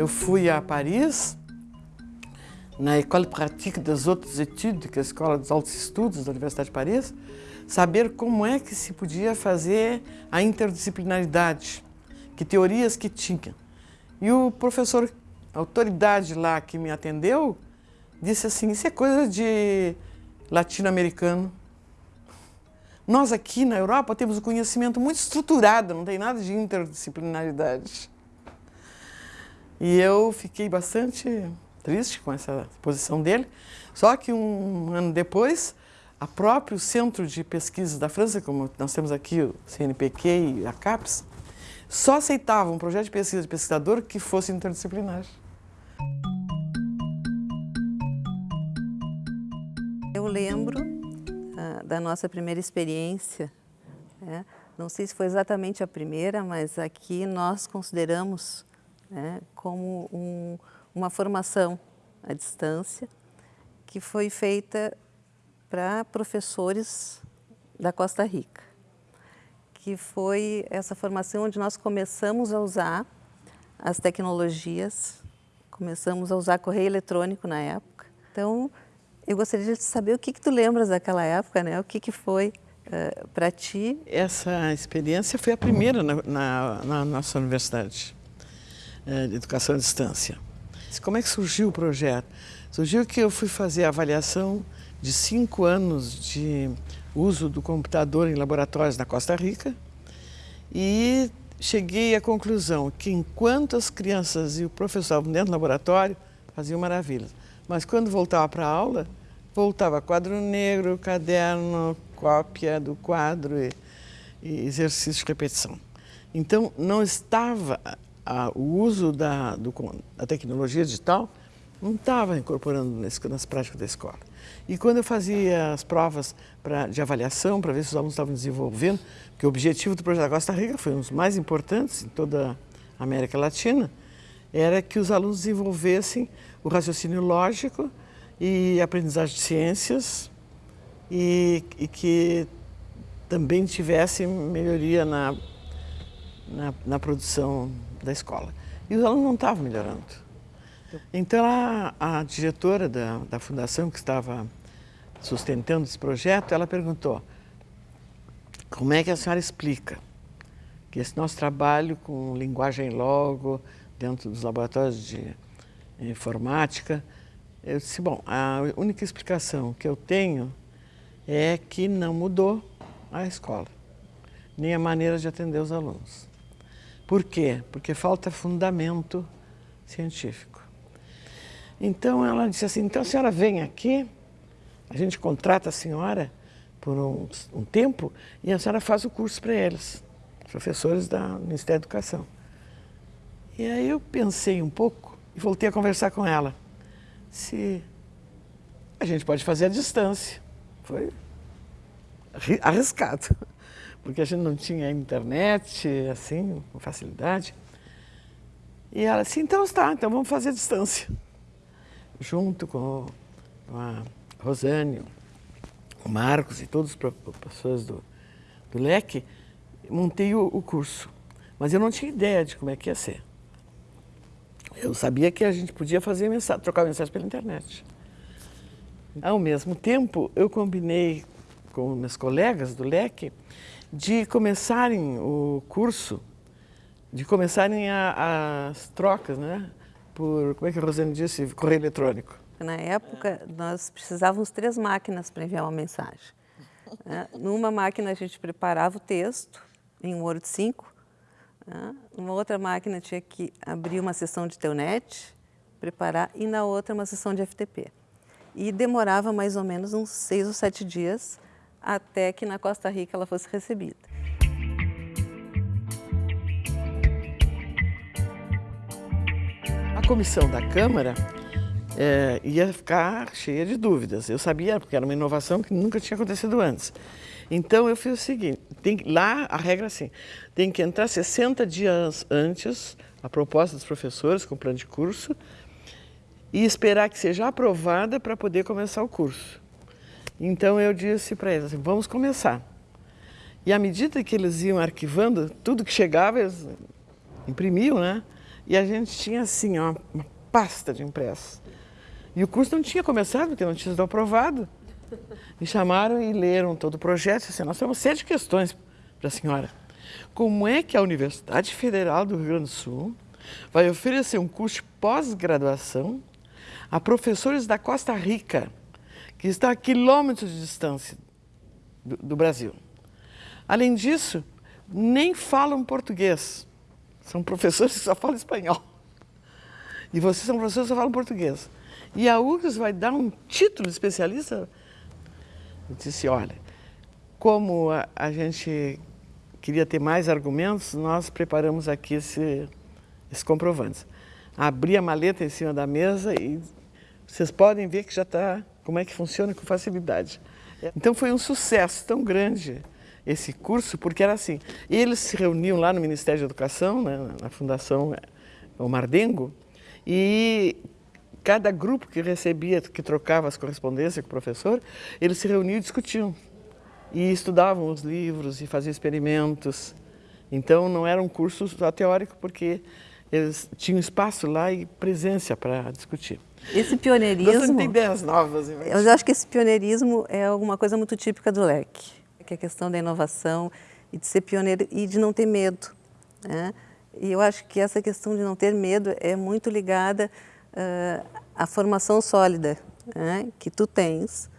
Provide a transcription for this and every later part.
eu fui a Paris, na École Pratique des Hautes Études, que é a Escola dos Altos Estudos da Universidade de Paris, saber como é que se podia fazer a interdisciplinaridade, que teorias que tinha. E o professor, a autoridade lá que me atendeu, disse assim, isso é coisa de latino-americano. Nós aqui na Europa temos um conhecimento muito estruturado, não tem nada de interdisciplinaridade. E eu fiquei bastante triste com essa posição dele. Só que um ano depois, a próprio Centro de Pesquisas da França, como nós temos aqui o CNPq e a CAPES, só aceitava um projeto de pesquisa de pesquisador que fosse interdisciplinar. Eu lembro uh, da nossa primeira experiência, né? não sei se foi exatamente a primeira, mas aqui nós consideramos né, como um, uma formação à distância que foi feita para professores da Costa Rica, que foi essa formação onde nós começamos a usar as tecnologias, começamos a usar correio eletrônico na época. Então, eu gostaria de saber o que, que tu lembras daquela época, né? O que, que foi uh, eh, para ti? Essa experiência foi a primeira na, na, na nossa universidade de educação à distância. Como é que surgiu o projeto? Surgiu que eu fui fazer a avaliação de cinco anos de uso do computador em laboratórios na Costa Rica e cheguei à conclusão que enquanto as crianças e o professor estavam dentro do laboratório, faziam maravilhas. Mas quando voltava para a aula, voltava quadro negro, caderno, cópia do quadro e, e exercício de repetição. Então, não estava a, o uso da, do, da tecnologia digital não estava incorporando nesse, nas práticas da escola. E quando eu fazia as provas pra, de avaliação para ver se os alunos estavam desenvolvendo, porque o objetivo do projeto da Costa Rica foi um dos mais importantes em toda a América Latina, era que os alunos desenvolvessem o raciocínio lógico e aprendizagem de ciências e, e que também tivesse melhoria na, na, na produção da escola. E os alunos não estavam melhorando. Então a, a diretora da, da fundação que estava sustentando esse projeto, ela perguntou, como é que a senhora explica que esse nosso trabalho com linguagem logo, dentro dos laboratórios de informática, eu disse, bom, a única explicação que eu tenho é que não mudou a escola, nem a maneira de atender os alunos. Por quê? Porque falta fundamento científico. Então ela disse assim, então a senhora vem aqui, a gente contrata a senhora por um, um tempo e a senhora faz o curso para eles, professores do Ministério da Educação. E aí eu pensei um pouco e voltei a conversar com ela. Se a gente pode fazer à distância. Foi arriscado porque a gente não tinha internet, assim, com facilidade. E ela disse, então está, então vamos fazer a distância. Junto com a Rosane, o Marcos e todas as pessoas do, do LEC, montei o, o curso. Mas eu não tinha ideia de como é que ia ser. Eu sabia que a gente podia fazer mensagem, trocar mensagem pela internet. Ao mesmo tempo, eu combinei com meus colegas do LEC de começarem o curso, de começarem a, as trocas, né? Por, como é que a Rosane disse? Correio eletrônico. Na época, nós precisávamos três máquinas para enviar uma mensagem. Né? Numa máquina a gente preparava o texto em um Word 5, né? numa outra máquina tinha que abrir uma sessão de Telnet, preparar, e na outra uma sessão de FTP. E demorava mais ou menos uns seis ou sete dias até que na Costa Rica ela fosse recebida. A comissão da Câmara é, ia ficar cheia de dúvidas. Eu sabia, porque era uma inovação que nunca tinha acontecido antes. Então eu fiz o seguinte, tem, lá a regra é assim, tem que entrar 60 dias antes a proposta dos professores com plano de curso e esperar que seja aprovada para poder começar o curso. Então eu disse para eles assim, vamos começar. E à medida que eles iam arquivando, tudo que chegava, eles imprimiam, né? e a gente tinha assim, uma pasta de impressos. E o curso não tinha começado, porque não tinha sido aprovado. Me chamaram e leram todo o projeto. Assim, nós temos sete questões para a senhora. Como é que a Universidade Federal do Rio Grande do Sul vai oferecer um curso de pós-graduação a professores da Costa Rica, que está a quilômetros de distância do, do Brasil. Além disso, nem falam português. São professores que só falam espanhol. E vocês são professores que só falam português. E a URGS vai dar um título de especialista? Eu disse, olha, como a, a gente queria ter mais argumentos, nós preparamos aqui esse, esse comprovante. Abri a maleta em cima da mesa e vocês podem ver que já está, como é que funciona com facilidade. Então foi um sucesso tão grande esse curso, porque era assim, eles se reuniam lá no Ministério da Educação, né, na Fundação Omar Dengo, e cada grupo que recebia, que trocava as correspondências com o professor, eles se reuniam e discutiam. E estudavam os livros e faziam experimentos. Então não era um curso só teórico, porque eles tinham espaço lá e presença para discutir. Esse pioneirismo... tem ideias novas. Eu acho que esse pioneirismo é alguma coisa muito típica do LEC, que é a questão da inovação e de ser pioneiro e de não ter medo. Né? E eu acho que essa questão de não ter medo é muito ligada uh, à formação sólida né? que tu tens.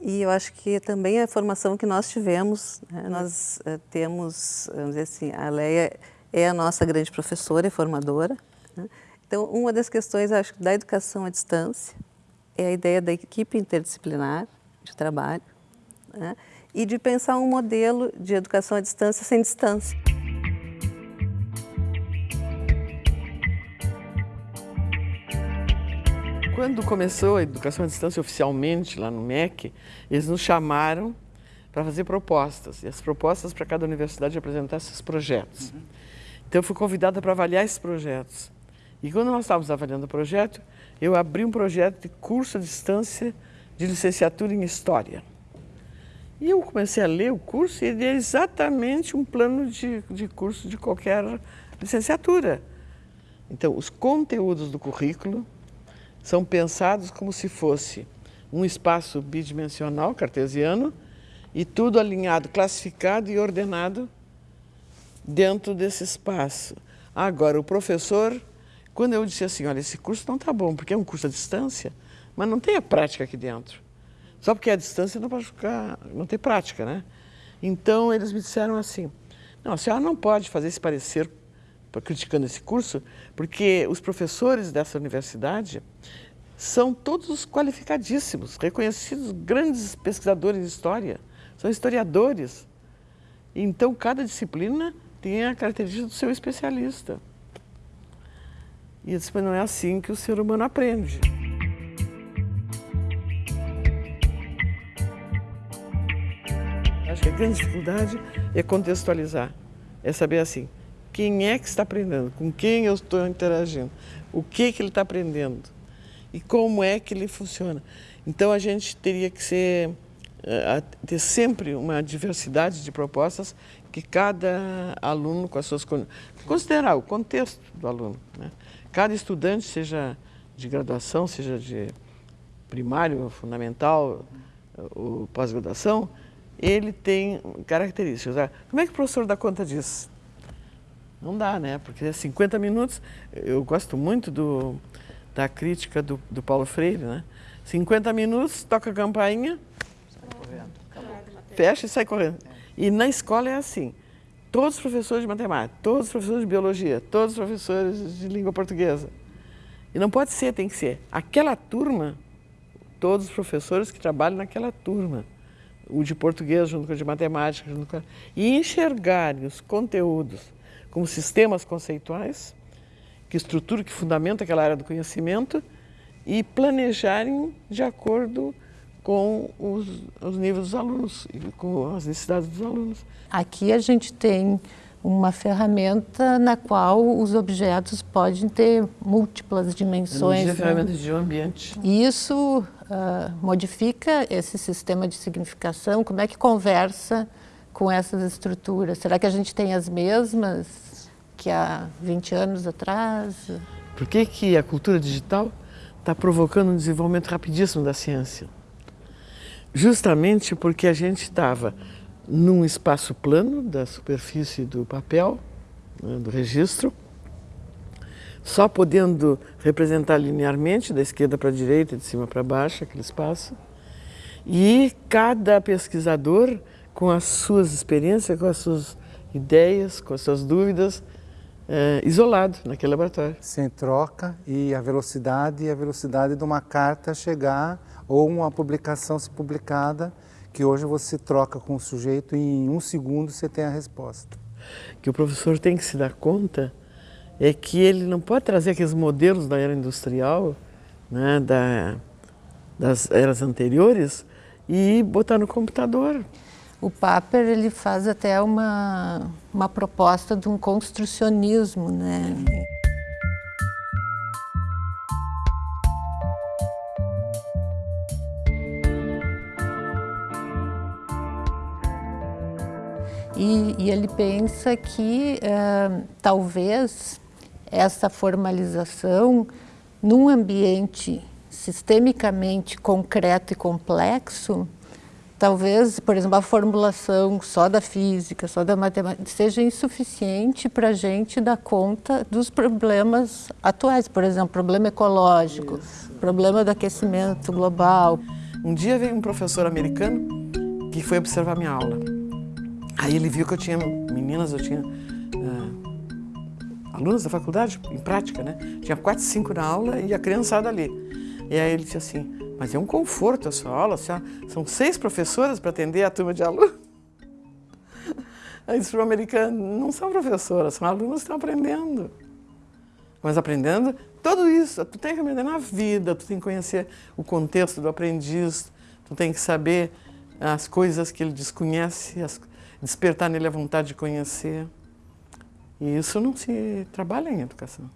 E eu acho que também a formação que nós tivemos, né? nós uh, temos, vamos dizer assim, a Leia é a nossa grande professora e formadora. Né? Então, uma das questões, acho, da educação à distância é a ideia da equipe interdisciplinar de trabalho né? e de pensar um modelo de educação à distância sem distância. Quando começou a educação à distância oficialmente lá no MEC, eles nos chamaram para fazer propostas. E as propostas para cada universidade apresentar esses projetos. Uhum. Então eu fui convidada para avaliar esses projetos. E quando nós estávamos avaliando o projeto, eu abri um projeto de curso à distância de licenciatura em História. E eu comecei a ler o curso e ele é exatamente um plano de, de curso de qualquer licenciatura. Então, os conteúdos do currículo são pensados como se fosse um espaço bidimensional, cartesiano, e tudo alinhado, classificado e ordenado dentro desse espaço. Agora, o professor, quando eu disse assim, olha, esse curso não está bom, porque é um curso à distância, mas não tem a prática aqui dentro. Só porque é à distância não pode ficar, não tem prática, né? Então, eles me disseram assim, não, a senhora não pode fazer esse parecer criticando esse curso, porque os professores dessa universidade são todos qualificadíssimos, reconhecidos grandes pesquisadores de história, são historiadores. Então, cada disciplina tem a característica do seu especialista. E eu disse, mas não é assim que o ser humano aprende. Acho que a grande dificuldade é contextualizar, é saber assim, quem é que está aprendendo, com quem eu estou interagindo, o que, que ele está aprendendo e como é que ele funciona. Então a gente teria que ser, uh, ter sempre uma diversidade de propostas que cada aluno com as suas considerar o contexto do aluno. Né? Cada estudante, seja de graduação, seja de primário, fundamental ou pós-graduação, ele tem características. Como é que o professor dá conta disso? Não dá, né? Porque 50 minutos, eu gosto muito do, da crítica do, do Paulo Freire, né? 50 minutos, toca a campainha, fecha e sai correndo. E na escola é assim, todos os professores de matemática, todos os professores de biologia, todos os professores de língua portuguesa. E não pode ser, tem que ser. Aquela turma, todos os professores que trabalham naquela turma, o de português junto com o de matemática, junto com... e enxergarem os conteúdos como sistemas conceituais, que estruturam, que fundamentam aquela área do conhecimento e planejarem de acordo com os, os níveis dos alunos e com as necessidades dos alunos. Aqui a gente tem uma ferramenta na qual os objetos podem ter múltiplas dimensões. Né? ferramentas de um ambiente. E isso uh, modifica esse sistema de significação? Como é que conversa com essas estruturas? Será que a gente tem as mesmas que há 20 anos atrás? Por que, que a cultura digital está provocando um desenvolvimento rapidíssimo da ciência? Justamente porque a gente estava num espaço plano da superfície do papel, né, do registro, só podendo representar linearmente, da esquerda para a direita, de cima para baixo, aquele espaço, e cada pesquisador, com as suas experiências, com as suas ideias, com as suas dúvidas, é, isolado naquele laboratório. Sem troca e a velocidade a velocidade de uma carta chegar ou uma publicação se publicada, que hoje você troca com o sujeito e em um segundo você tem a resposta. Que o professor tem que se dar conta é que ele não pode trazer aqueles modelos da era industrial, né, da, das eras anteriores, e botar no computador. O Paper ele faz até uma, uma proposta de um construcionismo, né? E, ele pensa que uh, talvez essa formalização num ambiente sistemicamente concreto e complexo talvez, por exemplo, a formulação só da física, só da matemática, seja insuficiente para a gente dar conta dos problemas atuais, por exemplo, problema ecológico, Isso. problema do aquecimento global. Um dia veio um professor americano que foi observar minha aula. Aí ele viu que eu tinha meninas, eu tinha uh, alunos da faculdade, em prática, né? Tinha quatro, cinco na aula e a criançada ali. E aí ele disse assim, mas é um conforto a sua aula, são seis professoras para atender a turma de alunos. Aí disse para americano, não são professoras, são alunos que estão aprendendo. Mas aprendendo tudo isso, tu tem que aprender na vida, tu tem que conhecer o contexto do aprendiz, tu tem que saber as coisas que ele desconhece, as, despertar nele a vontade de conhecer. E isso não se trabalha em educação.